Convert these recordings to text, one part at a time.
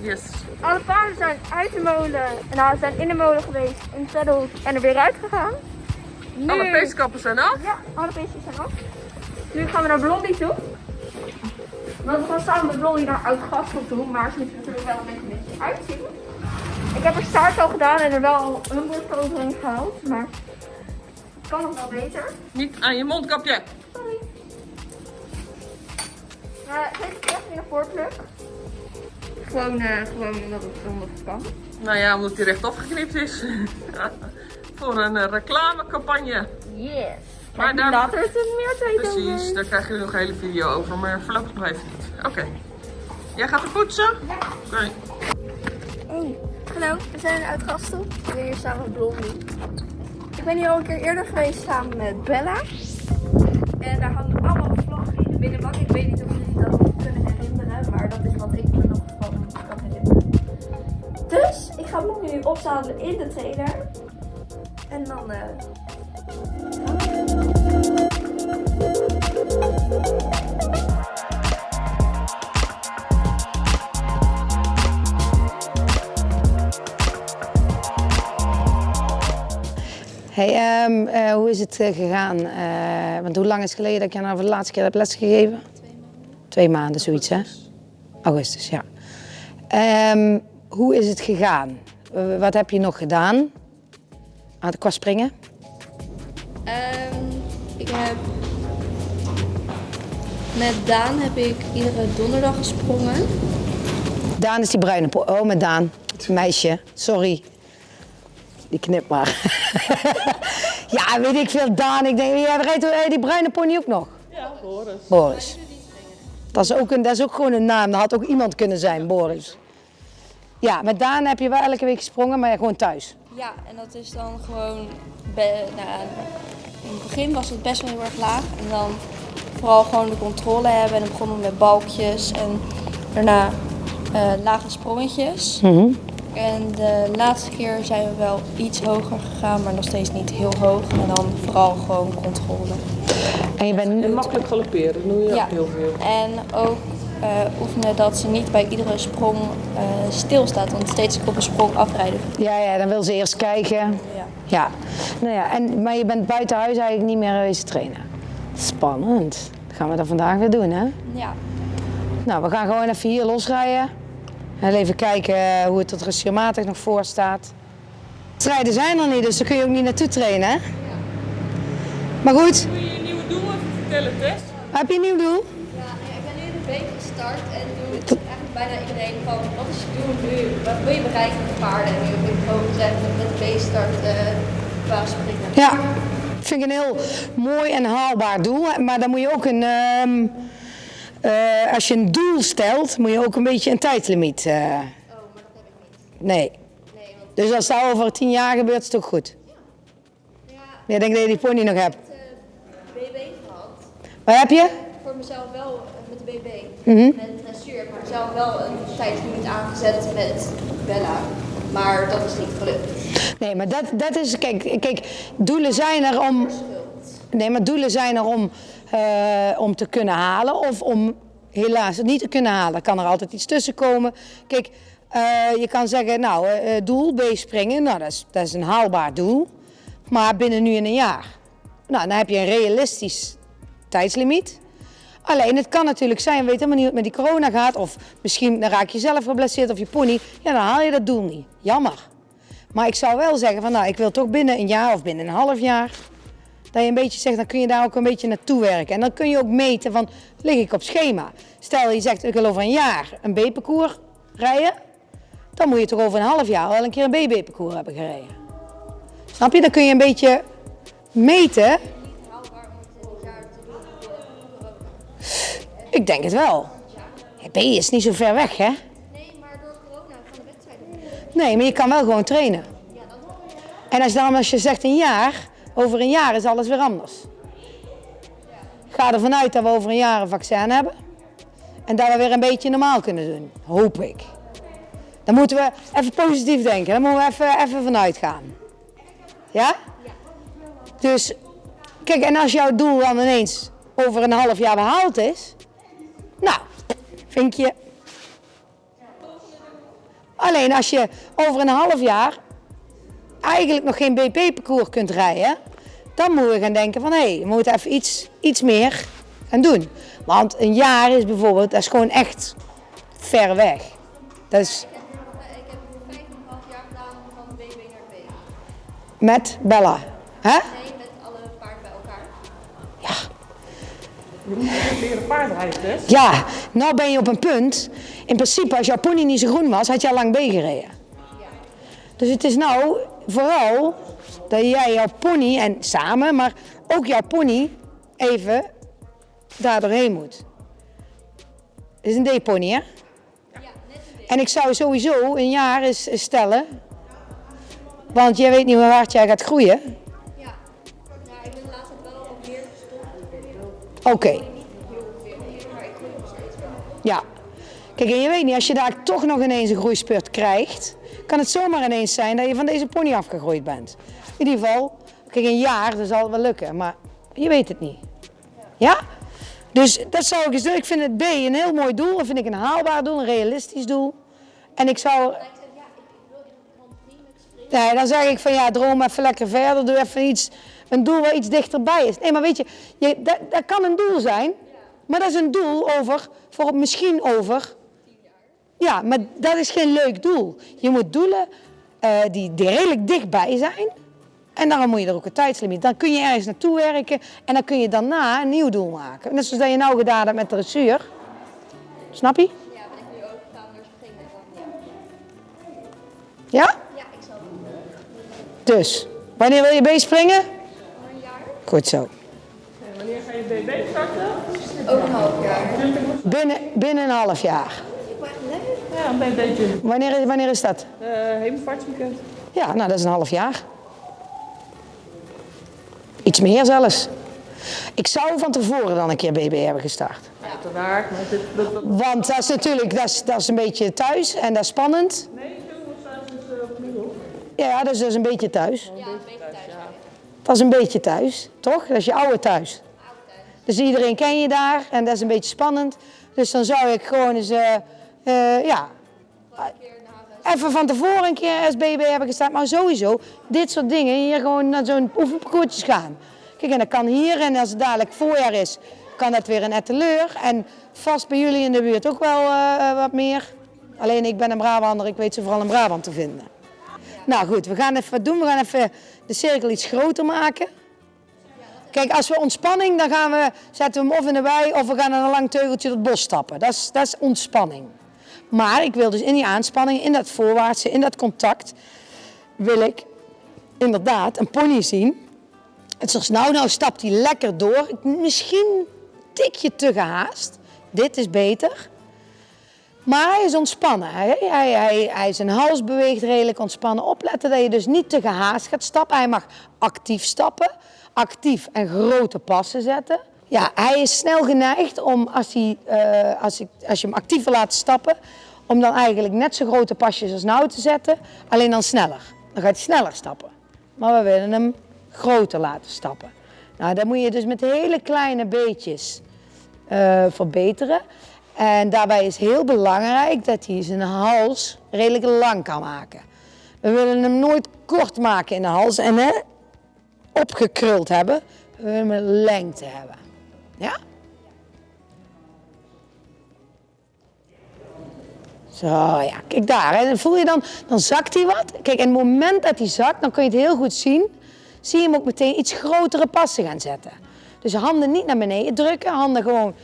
Yes. Alle paarden zijn uit de molen. Nou, ze zijn in de molen geweest, in het saddle en er weer uit gegaan. Nu, Alle peeskappen zijn af. Ja, alle beestjes zijn af. Nu gaan we naar Blondie toe. Want we gaan samen met Blondie naar Oud-Gastel toe, maar ze moeten natuurlijk wel een beetje, uitzien. Ik heb er staart al gedaan en er wel een bord overheen gehaald, maar het kan nog wel beter. Niet aan je mondkapje. Sorry. Uh, geef het echt in een voorpluk. Gewoon, eh, gewoon omdat het, omdat het kan. Nou ja, omdat hij rechtop geknipt is. Voor een eh, reclamecampagne. Yes. Maar daar- later is er meer tijd Precies, over. daar krijg je nog een hele video over, maar voorlopig nog even niet. Oké. Jij gaat er poetsen? Ja. Oké. Hey, hallo, we zijn uit Gastel. We zijn hier samen met Blondie. Ik ben hier al een keer eerder geweest samen met Bella. En daar hangen allemaal vlaggen in de binnenbak. Ik weet niet of jullie dat nog kunnen herinneren, maar dat is wat ik Dus, ik ga Blondie nu opzadelen in de trailer. En dan... eh, Hey, ehm, eh, hoe is het eh, gegaan? Want hoe lang is het geleden dat je nou voor de laatste keer hebt lesgegeven? Twee maanden, zoiets hè? Augustus, ja. Ehm, hoe is het gegaan? Wat heb je nog gedaan? Aan qua springen? Ehm, ik heb met Daan heb ik iedere donderdag gesprongen. Daan is die bruine po- Oh, met Daan. Meisje, sorry. Die knip maar. ja, weet ik veel, Daan. Ik denk, jij rijdt eh, die bruine pony ook nog? Ja, Boris. Boris. Dat is, ook een, dat is ook gewoon een naam. Dat had ook iemand kunnen zijn, Boris. Ja, met Daan heb je wel elke week gesprongen, maar gewoon thuis. Ja, en dat is dan gewoon. nou, in het begin was het best wel heel erg laag. En dan vooral gewoon de controle hebben. En dan begonnen we met balkjes. En daarna eh, lage sprongetjes. En de laatste keer zijn we wel iets hoger gegaan, maar nog steeds niet heel hoog. En dan vooral gewoon controle. En je bent En makkelijk galopperen, dat doe je Ja. ook heel veel. En ook oefenen dat ze niet bij iedere sprong eh, stilstaat. Want steeds op een sprong afrijden. Ja, ja, dan wil ze eerst kijken. Ja. Ja. Nou ja, en, maar je bent buiten huis eigenlijk niet meer geweest trainen. Spannend. Dat gaan we dat vandaag weer doen, hè? Ja. Nou, we gaan gewoon even hier losrijden. En even kijken eh, hoe het er registrematig nog voor staat. Strijden zijn er niet, dus daar kun je ook niet naartoe trainen, hè? Maar goed, Kun je je nieuwe doel even vertellen, Tess? heb je een nieuw doel? Ja, ik ben nu de week gestart en doe eigenlijk bijna iedereen van wat is je doel nu? Wat wil je bereiken met paarden? En nu heb ik gewoon gezegd dat met de B-start uh, qua springen. Ja, vind ik een heel mooi en haalbaar doel. Maar dan moet je ook een. ehm, eh, als je een doel stelt, moet je ook een beetje een tijdlimiet. eh, Oh, maar dat heb ik niet. nee. Nee, want Dus als dat over tien jaar gebeurt, is het ook goed. ja, Ja, ik denk dat je die pony nog hebt. ik heb uh, BB gehad. Wat heb je? Voor mezelf wel BB. Mhm. Met dressuur heb ik mezelf wel een tijdlimiet aangezet met Bella. Maar dat is niet gelukt. Nee, maar dat, dat is. Kijk, kijk, doelen zijn er om. Nee, maar doelen zijn er om, eh, om te kunnen halen of om helaas het niet te kunnen halen. Kan er altijd iets tussen komen. Kijk, eh, je kan zeggen, nou, eh, doel B springen, nou, dat is, dat is een haalbaar doel. Maar binnen nu en een jaar. Nou, dan heb je een realistisch tijdslimiet. Alleen, het kan natuurlijk zijn, weet helemaal niet wat met die corona gaat. Of misschien dan raak je zelf geblesseerd of je pony. Ja, dan haal je dat doel niet. Jammer. Maar ik zou wel zeggen van, nou, ik wil toch binnen een jaar of binnen een half jaar dat je een beetje zegt, dan kun je daar ook een beetje naartoe werken. En dan kun je ook meten van, lig ik op schema? Stel je zegt, ik wil over een jaar een B-parcours rijden. Dan moet je toch over een half jaar wel een keer een BB-parcours hebben gereden. Snap je? Dan kun je een beetje meten. Ik denk het wel. Ja, B is niet zo ver weg, hè? Nee, maar door corona van de wedstrijden. Nee, maar je kan wel gewoon trainen. En als, dan, als je zegt een jaar, over een jaar is alles weer anders. Ga ervan uit dat we over een jaar een vaccin hebben. En dat we weer een beetje normaal kunnen doen. Hoop ik. Dan moeten we even positief denken. Daar moeten we even, even vanuit gaan. Ja? Dus, kijk, en als jouw doel dan ineens over een half jaar behaald is. Nou, vinkje. Alleen als je over een half jaar eigenlijk nog geen BP-parcours kunt rijden, dan moeten we gaan denken van hé, hey, we moeten even iets, iets meer gaan doen. Want een jaar is bijvoorbeeld, dat is gewoon echt ver weg. Dat is Ik heb vijf en een half jaar gedaan van BB naar B. met Bella. Hè? Je moet leren paardrijden, dus. Ja, nou ben je op een punt. In principe, als jouw pony niet zo groen was, had je al lang gereden. Dus het is nou vooral dat jij jouw pony, en samen, maar ook jouw pony, even daar doorheen moet. Het is een D-pony, hè? Ja, net een En ik zou sowieso een jaar eens eens stellen. Want jij weet niet hoe hard jij gaat groeien. Wel. Ja. Kijk, en je weet niet, als je daar toch nog ineens een groeispurt krijgt, kan het zomaar ineens zijn dat je van deze pony afgegroeid bent. In ieder geval, kijk, een jaar, dat zal wel lukken, maar je weet het niet. Ja? Dus dat zou ik eens doen. Ik vind het B een heel mooi doel. Dat vind ik een haalbaar doel, een realistisch doel. En ik zou... Nee, dan zeg ik van ja, droom even lekker verder. Doe even iets, een doel waar iets dichterbij is. Nee, maar weet je, je dat, dat kan een doel zijn. Maar dat is een doel over, voor misschien over... Ja, maar dat is geen leuk doel. Je moet doelen eh, die, die redelijk dichtbij zijn. En daarom moet je er ook een tijdslimiet. Dan kun je ergens naartoe werken en dan kun je daarna een nieuw doel maken. Net zoals dat je nou gedaan hebt met de dressuur. Snap je? Ja, ben ik nu ook naar springen. Ja. Ja? ja, ik zal het doen. Dus, wanneer wil je meespringen? Goed zo. En wanneer ga je BB starten? Over een half jaar. Binnen, binnen een half jaar. Ja, een beetje. Wanneer, is- wanneer is dat? Uh, hemelvaartsweekend. Ja, nou dat is een half jaar. Iets meer zelfs. Ik zou van tevoren dan een keer BB hebben gestart. Uiteraard, maar dit, dat, dat, Want dat is natuurlijk dat is, dat is een beetje thuis en dat is spannend. nee, zomerstaat is uh, opnieuw. Ja, dat is dus een beetje thuis. Ja, een beetje thuis. Dat is een beetje thuis, toch? Dat is je oude thuis. Dus iedereen ken je daar en dat is een beetje spannend. Dus dan zou ik gewoon eens, eh, eh, ja, even van tevoren een keer SBB hebben gestaan. Maar sowieso, dit soort dingen, hier gewoon naar zo'n oefenparcoursjes gaan. Kijk, en dat kan hier en als het dadelijk voorjaar is, kan dat weer een etteleur. En vast bij jullie in de buurt ook wel eh, wat meer. Alleen ik ben een Brabander, ik weet ze vooral in Brabant te vinden. Nou goed, we gaan even wat doen. We gaan even de cirkel iets groter maken. Kijk, als we ontspanning, dan gaan we, zetten we hem of in de wei of we gaan aan een lang teugeltje het bos stappen. Dat is, dat is ontspanning. Maar ik wil dus in die aanspanning, in dat voorwaartse, in dat contact, wil ik inderdaad een pony zien. Het is nou, nou stapt hij lekker door. Misschien een tikje te gehaast. Dit is beter. Maar hij is ontspannen. Hij, hij, hij, hij zijn hals beweegt redelijk ontspannen. Opletten dat je dus niet te gehaast gaat stappen. Hij mag actief stappen. Actief en grote passen zetten. Ja, hij is snel geneigd om als, hij, eh, als, ik, als je hem actief laten stappen, om dan eigenlijk net zo grote pasjes als nou te zetten, alleen dan sneller. Dan gaat hij sneller stappen. Maar we willen hem groter laten stappen. Nou, dan moet je dus met hele kleine beetjes eh, verbeteren. En daarbij is heel belangrijk dat hij zijn hals redelijk lang kan maken. We willen hem nooit kort maken in de hals en hè, opgekruld hebben. We willen hem lengte hebben. Ja? Zo, ja, kijk daar. Dan voel je dan, dan zakt hij wat. Kijk, en het moment dat hij zakt, dan kun je het heel goed zien. Zie je hem ook meteen iets grotere passen gaan zetten. Dus handen niet naar beneden drukken, handen gewoon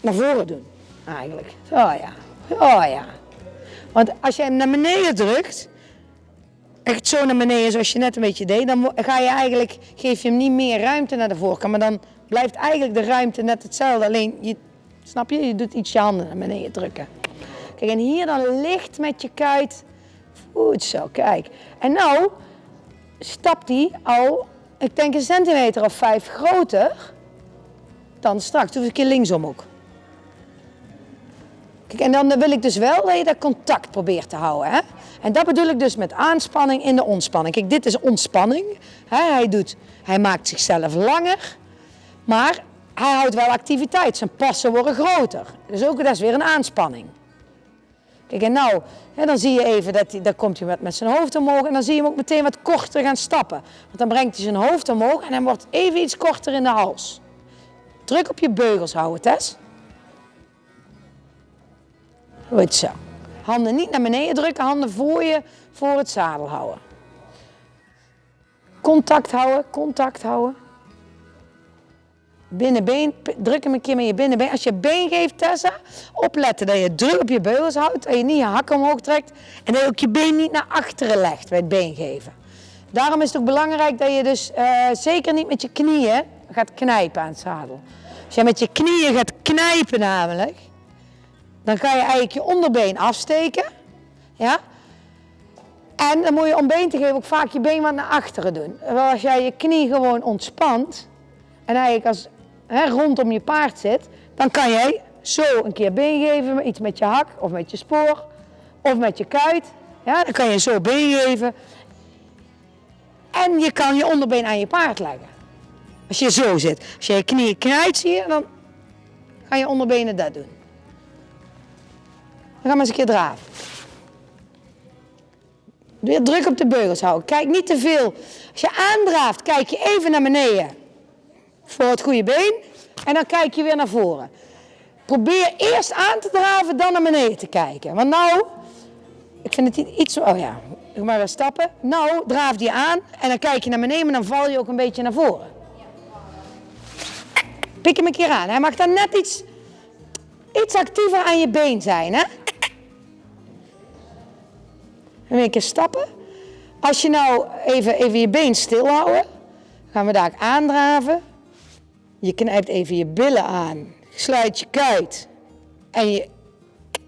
naar voren doen. Eigenlijk. Zo ja. Oh ja. Want als je hem naar beneden drukt, echt zo naar beneden zoals je net een beetje deed, dan ga je eigenlijk, geef je hem niet meer ruimte naar de voorkant. Maar dan blijft eigenlijk de ruimte net hetzelfde. Alleen, je, snap je, je doet iets je handen naar beneden drukken. Kijk, en hier dan licht met je kuit. Goed zo, kijk. En nou stapt hij al, ik denk een centimeter of vijf groter dan straks. Doe eens een keer linksom ook. Kijk, en dan wil ik dus wel dat je dat contact probeert te houden. Hè? En dat bedoel ik dus met aanspanning in de ontspanning. Kijk, dit is ontspanning. Hij, doet, hij maakt zichzelf langer, maar hij houdt wel activiteit. Zijn passen worden groter. Dus ook dat is weer een aanspanning. Kijk, en nou, hè, dan zie je even dat hij, komt hij met, met zijn hoofd omhoog en dan zie je hem ook meteen wat korter gaan stappen. Want dan brengt hij zijn hoofd omhoog en hij wordt even iets korter in de hals. Druk op je beugels houden, Tess. Goed zo. Handen niet naar beneden drukken, handen voor je, voor het zadel houden. Contact houden, contact houden. Binnenbeen, druk hem een keer met je binnenbeen. Als je been geeft, Tessa, opletten dat je druk op je beugels houdt, dat je niet je hakken omhoog trekt en dat je ook je been niet naar achteren legt bij het been geven. Daarom is het ook belangrijk dat je dus eh, zeker niet met je knieën gaat knijpen aan het zadel. Als je met je knieën gaat knijpen namelijk, dan ga je eigenlijk je onderbeen afsteken. Ja? En dan moet je om been te geven ook vaak je been wat naar achteren doen. Terwijl als jij je knie gewoon ontspant en eigenlijk als hè, rondom je paard zit, dan kan jij zo een keer been geven, iets met je hak of met je spoor of met je kuit. Ja, dan kan je zo been geven. En je kan je onderbeen aan je paard leggen. Als je zo zit. Als je je knieën knijpt, zie je, dan gaan je onderbenen dat doen. Dan gaan we eens een keer draven. Weer druk op de beugels houden. Kijk niet te veel. Als je aandraaft, kijk je even naar beneden. Voor het goede been. En dan kijk je weer naar voren. Probeer eerst aan te draven, dan naar beneden te kijken. Want nou, ik vind het iets... Oh ja, ik maar weer stappen. Nou, draaf die aan en dan kijk je naar beneden, maar dan val je ook een beetje naar voren. Pik hem een keer aan. Hij mag dan net iets, iets actiever aan je been zijn, hè? En keer stappen. Als je nou even, even je been stil houden, gaan we daar aandraven. Je knijpt even je billen aan. Sluit je kuit. En je,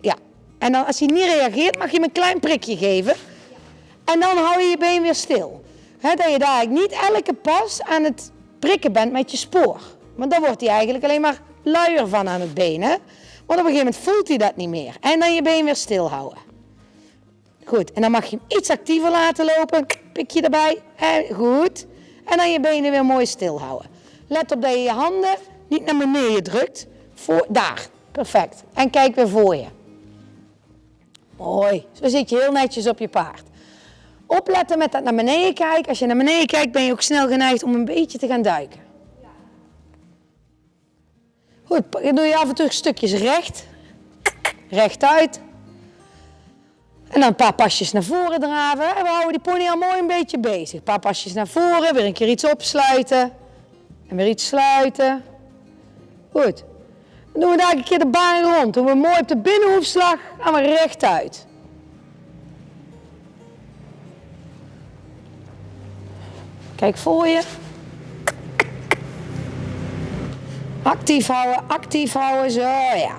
ja. En dan als hij niet reageert, mag je hem een klein prikje geven. En dan hou je je been weer stil. Hè, dat je daar niet elke pas aan het prikken bent met je spoor. Want dan wordt hij eigenlijk alleen maar luier van aan het been. Hè? Want op een gegeven moment voelt hij dat niet meer. En dan je been weer stil houden. Goed, en dan mag je hem iets actiever laten lopen. Pikje erbij. En goed. En dan je benen weer mooi stil houden. Let op dat je je handen niet naar beneden drukt. Voor, daar, perfect. En kijk weer voor je. Mooi. Zo zit je heel netjes op je paard. Opletten met dat naar beneden kijken. Als je naar beneden kijkt ben je ook snel geneigd om een beetje te gaan duiken. Goed, doe je af en toe stukjes recht. Rechtuit. En dan een paar pasjes naar voren draven. En we houden die pony al mooi een beetje bezig. Een paar pasjes naar voren, weer een keer iets opsluiten. En weer iets sluiten. Goed. Dan doen we daar een keer de baan rond. Doen we mooi op de binnenhoefslag. Gaan we rechtuit. Kijk voor je. Actief houden, actief houden, zo ja.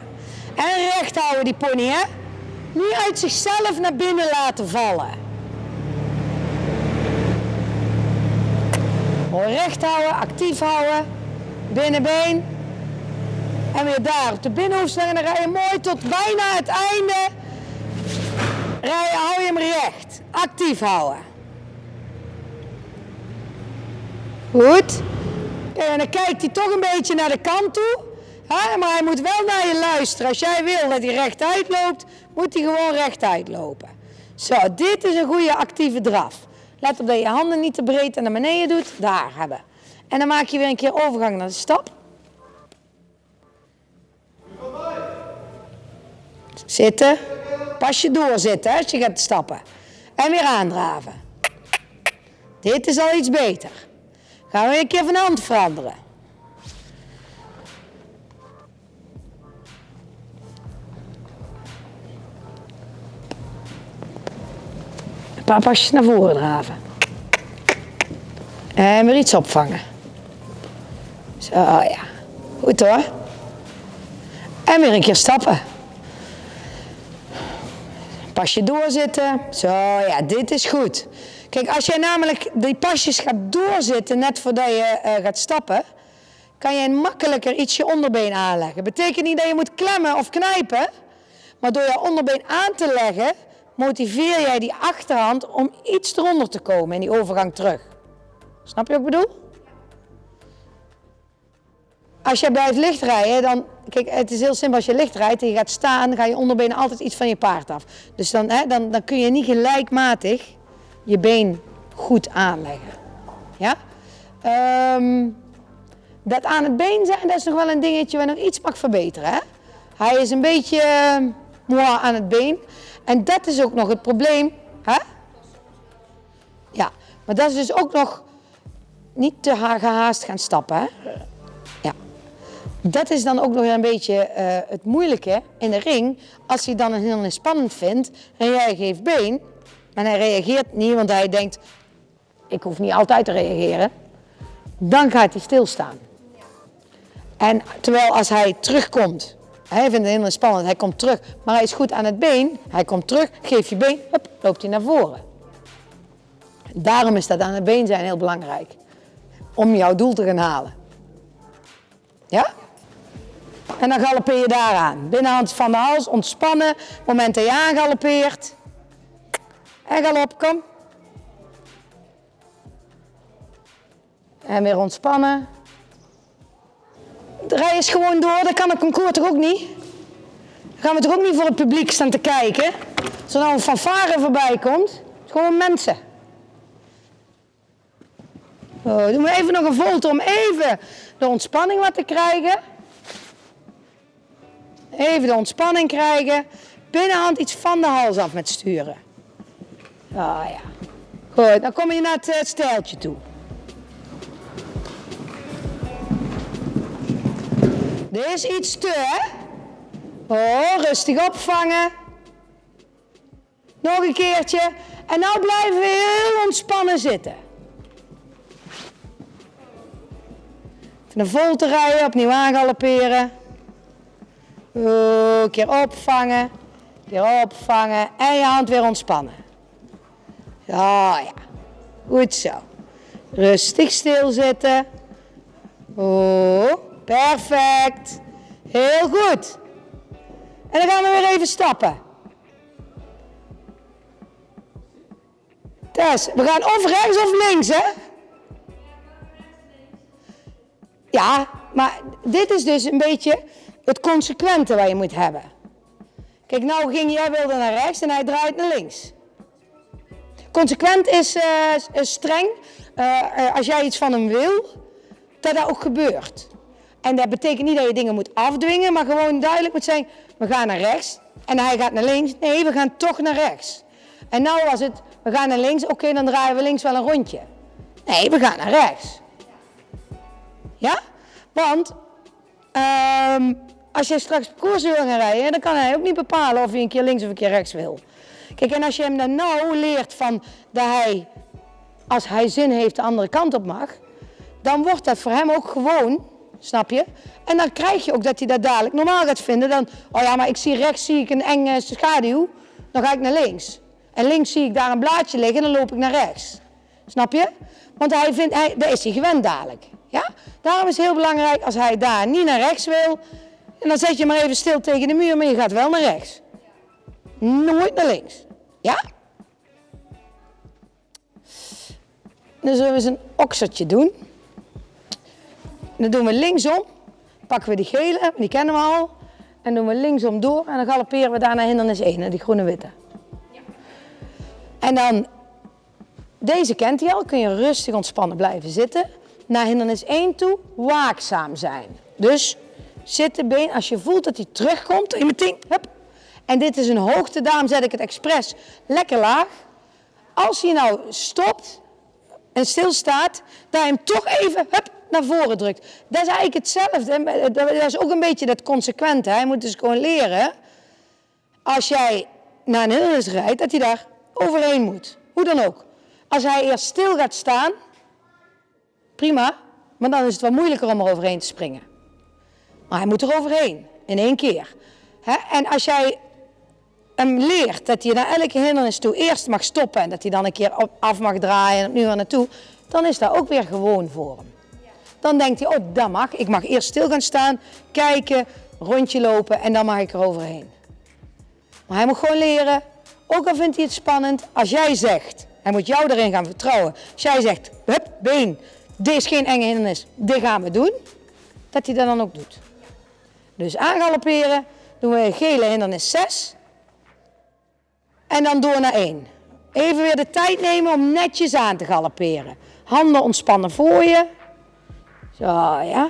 En recht houden die pony, hè. Niet uit zichzelf naar binnen laten vallen. Mooi recht houden, actief houden. Binnenbeen. En weer daar op de binnenhoefslag en dan rij je mooi tot bijna het einde. Rij, hou je hem recht. Actief houden. Goed. En dan kijkt hij toch een beetje naar de kant toe. Hè, maar hij moet wel naar je luisteren. Als jij wil dat hij rechtuit loopt, moet hij gewoon rechtuit lopen. Zo, dit is een goede actieve draf. Let op dat je handen niet te breed en naar beneden doet. Daar hebben. En dan maak je weer een keer overgang naar de stap. Zitten. Pas je doorzitten hè, als je gaat stappen. En weer aandraven. Dit is al iets beter. Gaan we een keer van hand veranderen. Paar pasjes naar voren draven. En weer iets opvangen. Zo ja. Goed hoor. En weer een keer stappen. Pasje doorzitten. Zo ja, dit is goed. Kijk, als jij namelijk die pasjes gaat doorzitten net voordat je eh, gaat stappen, kan je makkelijker iets je onderbeen aanleggen. Betekent niet dat je moet klemmen of knijpen, maar door je onderbeen aan te leggen, motiveer jij die achterhand om iets eronder te komen in die overgang terug. Snap je wat ik bedoel? als je bij het licht rijden, dan, kijk, het is heel simpel. Als je licht rijdt en je gaat staan, ga je onderbenen altijd iets van je paard af. Dus dan, hè, dan, dan kun je niet gelijkmatig je been goed aanleggen. Ja? Ehm, dat aan het been zijn, dat is nog wel een dingetje waar nog iets mag verbeteren. Hè? Hij is een beetje uh, aan het been. En dat is ook nog het probleem. Hè? Ja, maar dat is dus ook nog niet te gehaast gaan stappen. Hè? Ja. Dat is dan ook nog een beetje uh, het moeilijke in de ring. Als hij dan een heel spannend vindt en jij geeft been. En hij reageert niet, want hij denkt, ik hoef niet altijd te reageren. Dan gaat hij stilstaan. En terwijl als hij terugkomt, hij vindt het heel spannend, hij komt terug, maar hij is goed aan het been, hij komt terug, geef je been, hup, loopt hij naar voren. Daarom is dat aan het been zijn heel belangrijk. Om jouw doel te gaan halen. Ja? En dan galoppeer je daaraan. Binnenhand van de hals, ontspannen. Moment dat je aangalopeert. En galop, kom. En weer ontspannen. Eens gewoon door, dat kan een concours toch ook niet? Dan gaan we toch ook niet voor het publiek staan te kijken? Als er nou een fanfare voorbij komt, gewoon mensen. Oh, doen we even nog een volte om even de ontspanning wat te krijgen. Even de ontspanning krijgen. Binnenhand iets van de hals af met sturen. Ah ja. Goed, dan kom je naar het, het stijltje toe. Is iets te? Oh, rustig opvangen. Nog een keertje. En nou blijven we heel ontspannen zitten. Even een volte rijden, opnieuw aangalopperen. Een keer opvangen. Keer opvangen. En je hand weer ontspannen. Ja, ja. Goed zo. Rustig stilzitten. Perfect. Heel goed. En dan gaan we weer even stappen. Tess, we gaan of rechts of links, hè? Ja, maar dit is dus een beetje het consequente wat je moet hebben. Kijk, nou ging jij wilde naar rechts en hij draait naar links. Consequent is, uh, streng. Uh, als jij iets van hem wil, dat dat ook gebeurt. En dat betekent niet dat je dingen moet afdwingen, maar gewoon duidelijk moet zijn, we gaan naar rechts. En hij gaat naar links. Nee, we gaan toch naar rechts. En nou was het, we gaan naar links, oké, dan draaien we links wel een rondje. Nee, we gaan naar rechts. Ja? Want um, als je straks koers wil gaan rijden, dan kan hij ook niet bepalen of je een keer links of een keer rechts wil. Kijk, en als je hem dan nou leert van dat hij, als hij zin heeft, de andere kant op mag, dan wordt dat voor hem ook gewoon Snap je? En dan krijg je ook dat hij dat dadelijk normaal gaat vinden. Dan, oh ja, maar ik zie rechts zie ik een enge schaduw. Dan ga ik naar links. En links zie ik daar een blaadje liggen en dan loop ik naar rechts. Snap je? Want hij vindt, hij, dat is hij gewend dadelijk. Ja? Daarom is het heel belangrijk als hij daar niet naar rechts wil. En dan zet je maar even stil tegen de muur, maar je gaat wel naar rechts. Nooit naar links. Ja? Dan zullen we eens een oksertje doen dan doen we linksom, pakken we die gele, die kennen we al. En doen we linksom door en dan galopperen we daar naar hindernis 1, die groene witte. Ja. En dan, deze kent hij al, kun je rustig ontspannen blijven zitten. Naar hindernis 1 toe, waakzaam zijn. Dus zitten been, als je voelt dat hij terugkomt, je meteen, hup. En dit is een hoogte, daarom zet ik het expres lekker laag. Als hij nou stopt en stilstaat, je hem toch even, hup, naar voren drukt. Dat is eigenlijk hetzelfde. Dat is ook een beetje dat consequente. Hij moet dus gewoon leren, als jij naar een hindernis rijdt, dat hij daar overheen moet. Hoe dan ook. Als hij eerst stil gaat staan, prima, maar dan is het wat moeilijker om er overheen te springen. Maar hij moet er overheen, in één keer. En als jij hem leert dat hij naar elke hindernis toe eerst mag stoppen en dat hij dan een keer af mag draaien en opnieuw naar naartoe, dan is dat ook weer gewoon voor hem. Dan denkt hij, oh dat mag. Ik mag eerst stil gaan staan, kijken, rondje lopen en dan mag ik er overheen. Maar hij moet gewoon leren, ook al vindt hij het spannend, als jij zegt, hij moet jou erin gaan vertrouwen. Als jij zegt, hup, been, dit is geen enge hindernis, dit gaan we doen. dat hij dat dan ook doet. Dus aangalopperen, doen we gele hindernis 6. En dan door naar 1. Even weer de tijd nemen om netjes aan te galopperen. Handen ontspannen voor je. Zo, ja.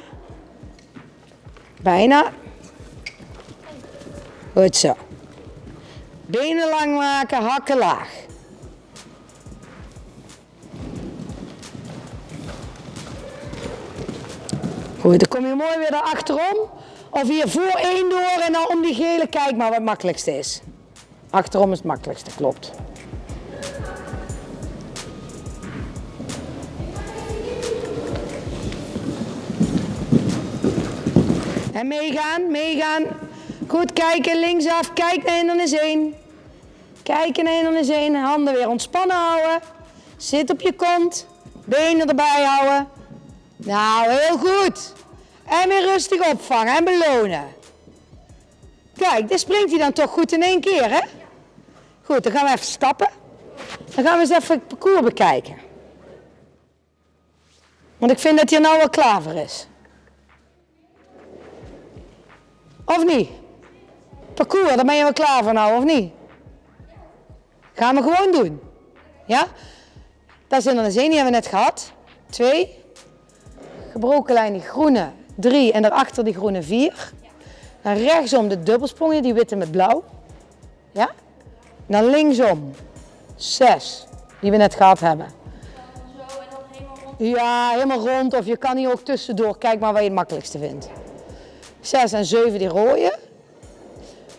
Bijna. Goed zo. Benen lang maken, hakken laag. Goed, dan kom je mooi weer achterom. Of hier voor één door en dan om die gele. Kijk maar wat het makkelijkste is. Achterom is het makkelijkste, klopt. En meegaan, meegaan. Goed kijken, linksaf. Kijk naar hindernis 1. Kijken naar hindernis 1. Handen weer ontspannen houden. Zit op je kont. Benen erbij houden. Nou, heel goed. En weer rustig opvangen en belonen. Kijk, dit springt hij dan toch goed in één keer, hè? Goed, dan gaan we even stappen. Dan gaan we eens even het parcours bekijken. Want ik vind dat hij nou wel klaar voor is. Of niet? Parcours, daar ben je wel klaar voor nou, of niet? Gaan we gewoon doen. Ja? Dat is in de één, die hebben we net gehad. Twee. Gebroken lijn, die groene. Drie. En daarachter die groene vier. Dan rechtsom de dubbelsprongen, die witte met blauw. Ja? Dan linksom. Zes. Die we net gehad hebben. Zo en dan helemaal rond. Ja, helemaal rond. Of je kan hier ook tussendoor. Kijk maar wat je het makkelijkste vindt. 6 en 7 die rode.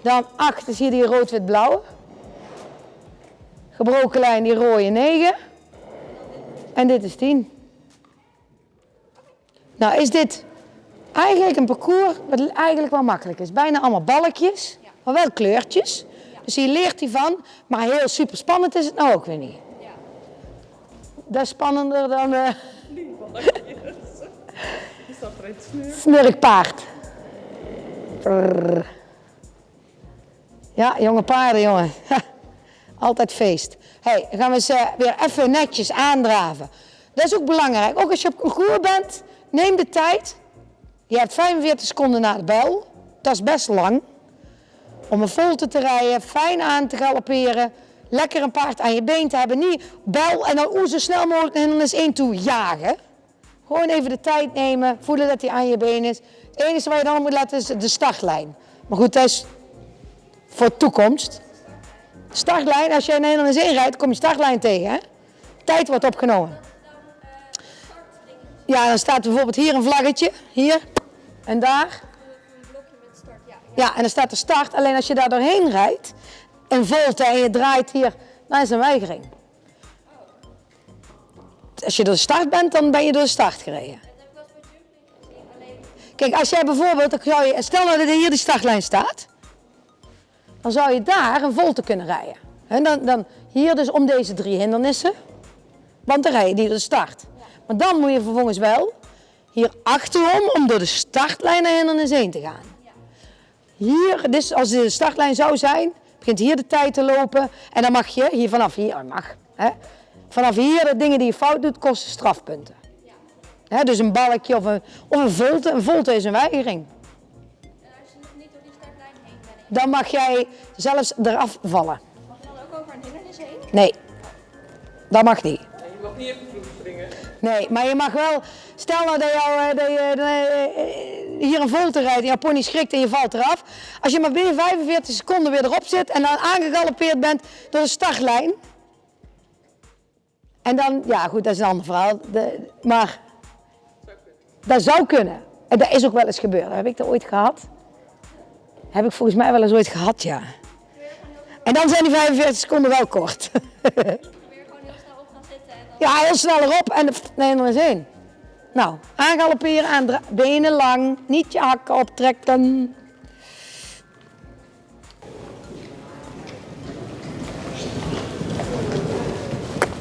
Dan 8 is hier die rood-wit-blauwe. Gebroken lijn die rode 9. En dit is 10. Nou is dit eigenlijk een parcours wat eigenlijk wel makkelijk is. Bijna allemaal balkjes, maar wel kleurtjes. Dus hier leert hij van, maar heel super spannend is het nou ook weer niet. Dat is spannender dan Is dat iets nu? snurkpaard. Ja, jonge paarden, jongen. Altijd feest. hey, dan gaan we eh, weer even netjes aandraven. Dat is ook belangrijk. Ook als je op concours bent, neem de tijd. Je hebt 45 seconden na de bel. Dat is best lang. Om een volte te rijden, fijn aan te galopperen. Lekker een paard aan je been te hebben. Niet bel en dan oeh, zo snel mogelijk naar hindernis 1 toe jagen. Gewoon even de tijd nemen, voelen dat hij aan je been is. Het enige wat je dan moet laten is de startlijn. Maar goed, dat is voor toekomst. Startlijn, als jij naar hindernis 1 rijdt, kom je startlijn tegen. Hè? Tijd wordt opgenomen. Ja, dan staat bijvoorbeeld hier een vlaggetje. Hier en daar. Ja. En dan staat de start. Alleen als je daar doorheen rijdt, een volte en je draait hier, dan is een weigering. Als je door de start bent, dan ben je door de start gereden. Kijk, als jij bijvoorbeeld, zou je, stel nou dat hier de startlijn staat, dan zou je daar een volte kunnen rijden. En dan, dan hier dus om deze drie hindernissen, want dan rij je die door de start. Maar dan moet je vervolgens wel hier achterom om door de startlijn naar hindernis 1 te gaan. Hier, dus als de startlijn zou zijn, begint hier de tijd te lopen en dan mag je hier vanaf hier, mag, hè, vanaf hier de dingen die je fout doet kosten strafpunten. Hè, dus een balkje of een, of een volte. Een volte is een weigering. en als je nog niet door die startlijn heen bent, Dan mag jij zelfs eraf vallen. mag je dan ook over een hindernis heen? Nee, dat mag niet. Nee, je mag niet even vloed springen. Nee, maar je mag wel, stel nou dat, jou, eh, dat je eh, hier een volte rijdt en jouw pony schrikt en je valt eraf. Als je maar binnen 45 seconden weer erop zit en dan aangegalopeerd bent door de startlijn. En dan, ja goed, dat is een ander verhaal. De, maar dat zou kunnen. En dat is ook wel eens gebeurd. Heb ik dat ooit gehad? Heb ik volgens mij wel eens ooit gehad, ja. En dan zijn die 45 seconden wel kort. Weer gewoon heel snel op gaan zitten. Ja, heel snel erop en nee, er is één. Nou, aangalopperen, aandra- benen lang, niet je hakken optrekken.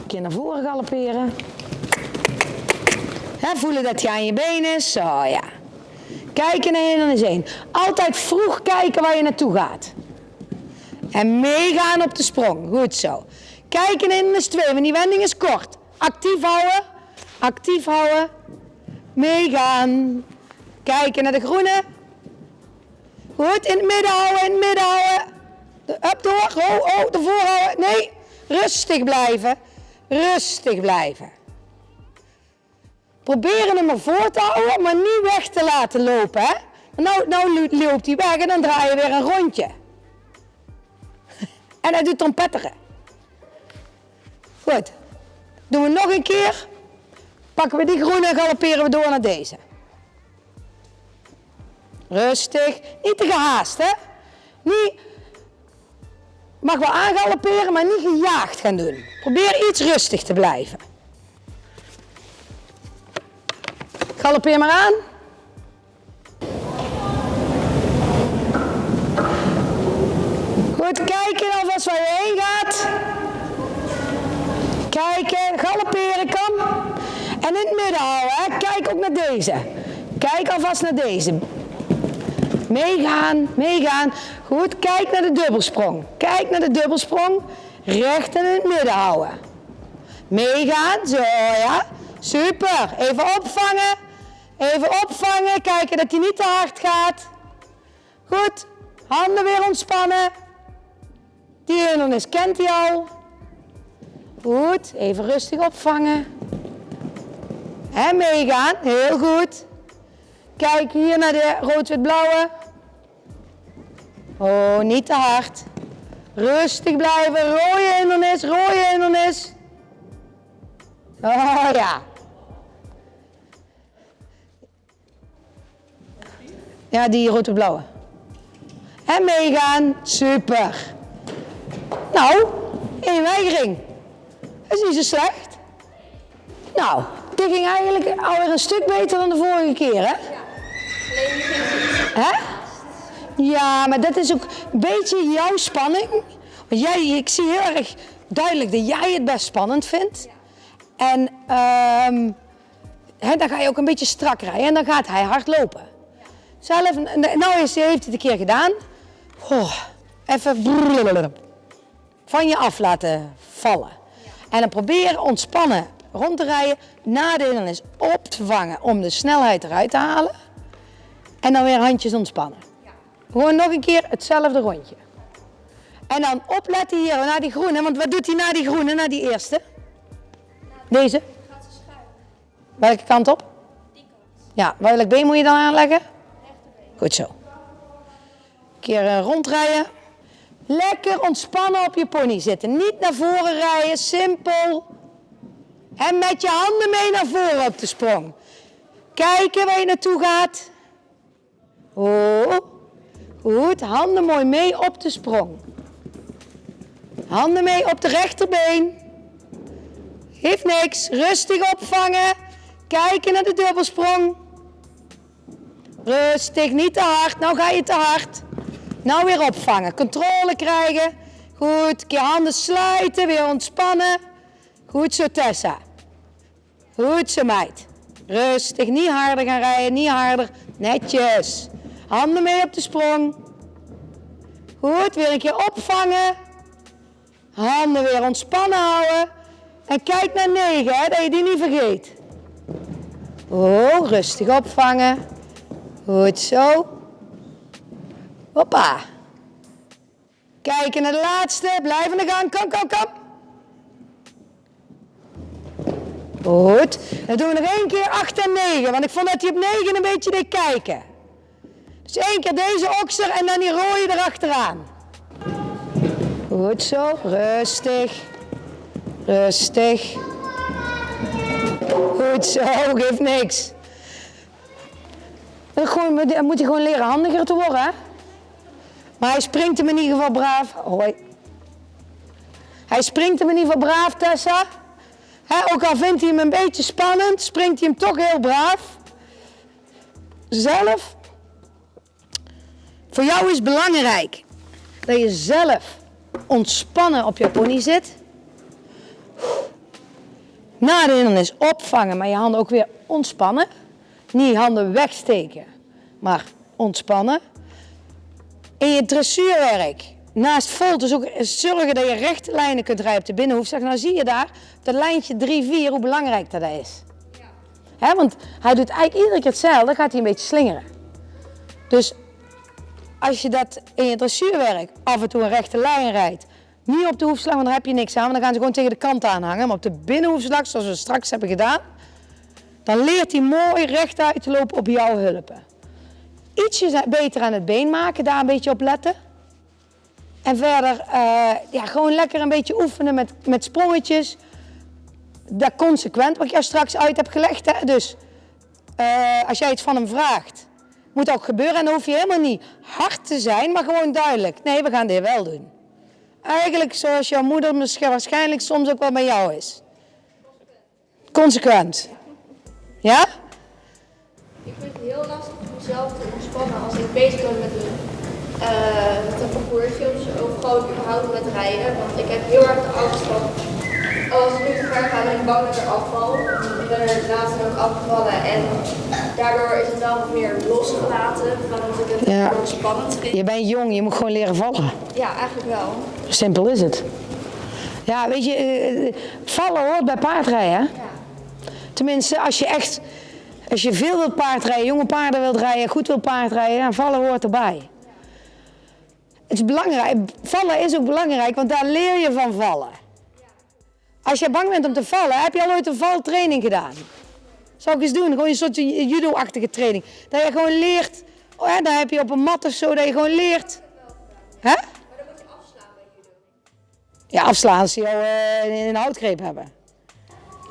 Keer naar voren galopperen. Voelen dat je aan je been is. Zo ja. Kijken naar hindernis één. Altijd vroeg kijken waar je naartoe gaat. En meegaan op de sprong. Goed zo. Kijken in de 2, want die wending is kort. Actief houden. Actief houden. Meegaan. Kijken naar de groene. Goed, in het midden houden, in het midden houden. De- Up door, oh, oh, ervoor houden. Nee, rustig blijven. Rustig blijven. Proberen hem ervoor te houden, maar niet weg te laten lopen. Hè? Nou, nou lo- loopt hij weg en dan draai je weer een rondje. En hij doet trompetteren. Goed. Doen we nog een keer. Pakken we die groene en galopperen we door naar deze. Rustig. Niet te gehaast, hè? Niet. Mag wel aangalopperen, maar niet gejaagd gaan doen. Probeer iets rustig te blijven. Galoppeer maar aan. Goed kijken alvast waar je heen gaat. Kijken, galopperen kan. En in het midden houden, hè. Kijk ook naar deze. Kijk alvast naar deze. Meegaan, meegaan. Goed, kijk naar de dubbelsprong. Kijk naar de dubbelsprong. Recht in het midden houden. Meegaan, zo ja. Super. Even opvangen. Even opvangen. Kijken dat hij niet te hard gaat. Goed. Handen weer ontspannen. Die hindernis kent hij al. Goed. Even rustig opvangen. En meegaan. Heel goed. Kijk hier naar de rood-wit-blauwe. Oh, niet te hard. Rustig blijven. Rode hindernis, rode hindernis. Oh ja. Ja, die rood-wit-blauwe. En meegaan. Super. Nou, één weigering. Dat is niet zo slecht. Nou, dit ging eigenlijk alweer een stuk beter dan de vorige keer, hè? Hè? Ja, maar dat is ook een beetje jouw spanning. Want jij, ik zie heel erg duidelijk dat jij het best spannend vindt. En ehm, dan ga je ook een beetje strak rijden en dan gaat hij hard lopen. Zelf, nou heeft hij het een keer gedaan. Goh, even van je af laten vallen. En dan probeer ontspannen rond te rijden, na de op te vangen om de snelheid eruit te halen. En dan weer handjes ontspannen. Gewoon nog een keer hetzelfde rondje. En dan opletten hier naar die groene, want wat doet hij na die groene, na die eerste? Deze? Welke kant op? Ja, welk been moet je dan aanleggen? Goed zo. Een keer eh, rondrijden. Lekker ontspannen op je pony zitten. Niet naar voren rijden, simpel. En met je handen mee naar voren op de sprong. Kijken waar je naartoe gaat. Oh, goed. Handen mooi mee op de sprong. Handen mee op de rechterbeen. Geeft niks. Rustig opvangen. Kijken naar de dubbelsprong. Rustig, niet te hard. Nou ga je te hard. Nou weer opvangen. Controle krijgen. Goed. Keer handen sluiten. Weer ontspannen. Goed zo, Tessa. Goed zo, meid. Rustig. Niet harder gaan rijden. Niet harder. Netjes. Handen mee op de sprong. Goed. Weer een keer opvangen. Handen weer ontspannen houden. En kijk naar 9, hè, dat je die niet vergeet. Oh, rustig opvangen. Goed zo. Hoppa. Kijken naar de laatste. Blijf in de gang. Kom, kom, kom. Goed. Dan doen we nog één keer 8 en 9. Want ik vond dat hij op 9 een beetje deed kijken. Dus één keer deze okser en dan die rode erachteraan. Goed zo. Rustig. Rustig. Goed zo. Geeft niks. Dan moet hij gewoon leren handiger te worden, hè? Maar hij springt hem in ieder geval braaf. Hoi. Hij springt hem in ieder geval braaf, Tessa. Ook al vindt hij hem een beetje spannend, springt hij hem toch heel braaf. Zelf. Voor jou is belangrijk dat je zelf ontspannen op je pony zit. Na de hindernis opvangen, maar je handen ook weer ontspannen. Niet handen wegsteken, maar ontspannen. In je dressuurwerk, naast vol, dus ook zorgen dat je rechte lijnen kunt rijden op de binnenhoef. Zeg, nou zie je daar, dat lijntje 3-4, hoe belangrijk dat is. Hè, want hij doet eigenlijk iedere keer hetzelfde, dan gaat hij een beetje slingeren. Dus als je dat in je dressuurwerk af en toe een rechte lijn rijdt, niet op de hoefslag, want daar heb je niks aan, dan gaan ze gewoon tegen de kant aanhangen. Maar op de binnenhoefslag, zoals we straks hebben gedaan, dan leert hij mooi rechtuit te lopen op jouw hulpen. Ietsje beter aan het been maken, daar een beetje op letten. En verder, eh, ja, gewoon lekker een beetje oefenen met, met sprongetjes. Dat consequent, wat ik jou straks uit heb gelegd. Hè? Dus eh, als jij iets van hem vraagt, moet ook gebeuren. En dan hoef je helemaal niet hard te zijn, maar gewoon duidelijk. Nee, we gaan dit wel doen. Eigenlijk zoals jouw moeder misschien waarschijnlijk soms ook wel bij jou is. Consequent. Ja? Ik vind het heel lastig om mezelf te ontspannen als ik bezig ben met een, uh, een parcoursje of gewoon überhaupt met rijden. Want ik heb heel erg de angst van, als ik nu te ver ga, ben ik bang dat ik er afval. Ik ben er laatst ook afgevallen en daardoor is het wel wat meer losgelaten van dat ik het Ja. spannend vind. Je bent jong, je moet gewoon leren vallen. Ja, eigenlijk wel. Simpel is het. Ja, weet je, eh, vallen hoort bij paardrijden. hè? Tenminste, als je echt, als je veel wilt paardrijden, jonge paarden wilt rijden, goed wilt paardrijden, dan vallen hoort erbij. Het is belangrijk, vallen is ook belangrijk, want daar leer je van vallen. Als je bang bent om te vallen, heb je al ooit een valtraining gedaan? Zou ik eens doen, gewoon een soort judo-achtige training. Dat je gewoon leert, oh ja, dan heb je op een mat of zo, dat je gewoon leert. Hè? Ja, afslaan als ze jou eh, in een houtgreep hebben.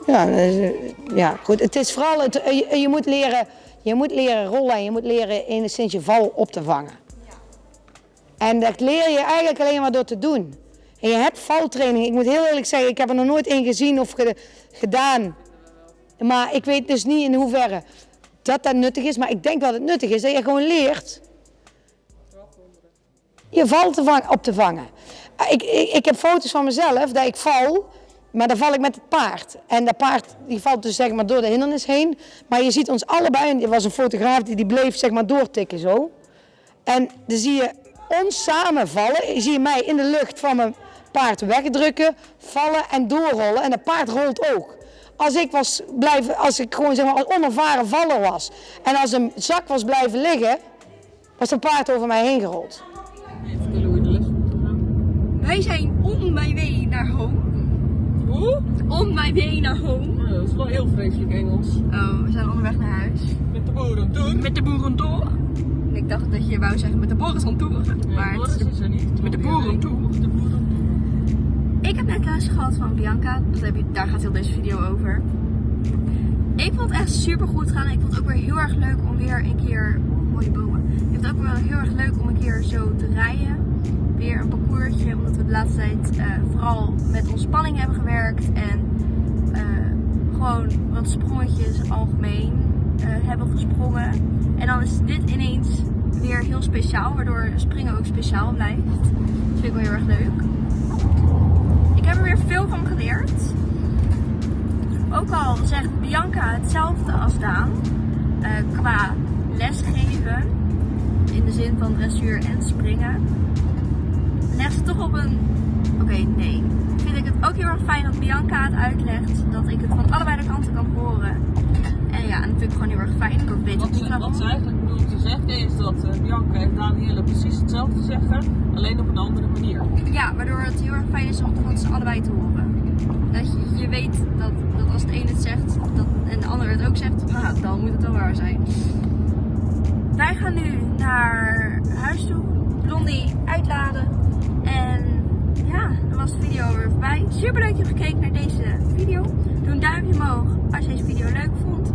Ja, is, eh, ja, goed. Het is vooral, het, eh, je, je moet leren, je moet leren rollen en je moet leren enigszins je val op te vangen. En dat leer je eigenlijk alleen maar door te doen. En je hebt valtraining. Ik moet heel eerlijk zeggen, ik heb er nog nooit één gezien of ge- gedaan. Maar ik weet dus niet in hoeverre dat dat nuttig is. Maar ik denk dat het nuttig is dat je gewoon leert je val te op te vangen. Ah, Ik, ik, ik heb foto's van mezelf dat ik val, maar dan val ik met het paard. En dat paard die valt dus zeg maar door de hindernis heen. Maar je ziet ons allebei, en er was een fotograaf die, die bleef zeg maar doortikken zo. En dan zie je ons samen vallen. Je ziet mij in de lucht van mijn paard wegdrukken, vallen en doorrollen. En het paard rolt ook. Als ik, was blijven, als ik gewoon zeg maar als onervaren valler was en als een zak was blijven liggen, was het paard over mij heen gerold. Wij zijn on my way naar home. Hoe? On my way naar home. Dat is wel heel vreselijk Engels. Oh, we zijn onderweg naar huis. Met de boeren doen. Met de boerentour. En ik dacht dat je wou zeggen met de on tour. Maar het is de- is er niet. met de boeren. Ik heb net les gehad van Bianca. Dat heb je, daar gaat heel deze video over. Ik vond het echt super goed gaan. Ik vond het ook weer heel erg leuk om weer een keer. Oh, mooie bomen. Ik vond het ook wel heel erg leuk om een keer zo te rijden. Weer een parcoursje. Omdat we de laatste tijd eh, vooral met ontspanning hebben gewerkt. En eh, gewoon wat sprongetjes algemeen eh, hebben gesprongen. En dan is dit ineens weer heel speciaal. Waardoor springen ook speciaal blijft. Dat vind ik wel heel erg leuk. Er veel van geleerd. Ook al zegt Bianca hetzelfde als Daan eh, qua lesgeven, in de zin van dressuur en springen, legt ze toch op een. Oké, nee. Vind ik het ook heel erg fijn dat Bianca het uitlegt, dat ik het van allebei de kanten kan horen. En ja, en dat vind ik gewoon heel erg fijn. Ik ook weet Wat het ze, wat ze eigenlijk zeggen is dat eh, Bianca en Danielle precies hetzelfde zeggen, alleen op een andere manier. Ja, waardoor het heel erg fijn is om van ze allebei te horen. Dat je, weet dat, dat als de een het zegt dat, en de ander het ook zegt, nou, dan moet het wel waar zijn. Wij gaan nu naar huis toe, Blondie uitladen. En ja, dan was de video weer voorbij. Super leuk dat je gekeken naar deze video. Doe een duimpje omhoog als je deze video leuk vond.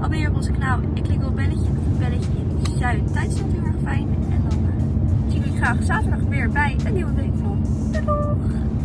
Abonneer op onze kanaal en klik op het belletje. Het belletje in Zuid. Tijdstond heel erg fijn. En dan eh, zie ik jullie graag zaterdag weer bij een nieuwe weekvlog. Doei doeg!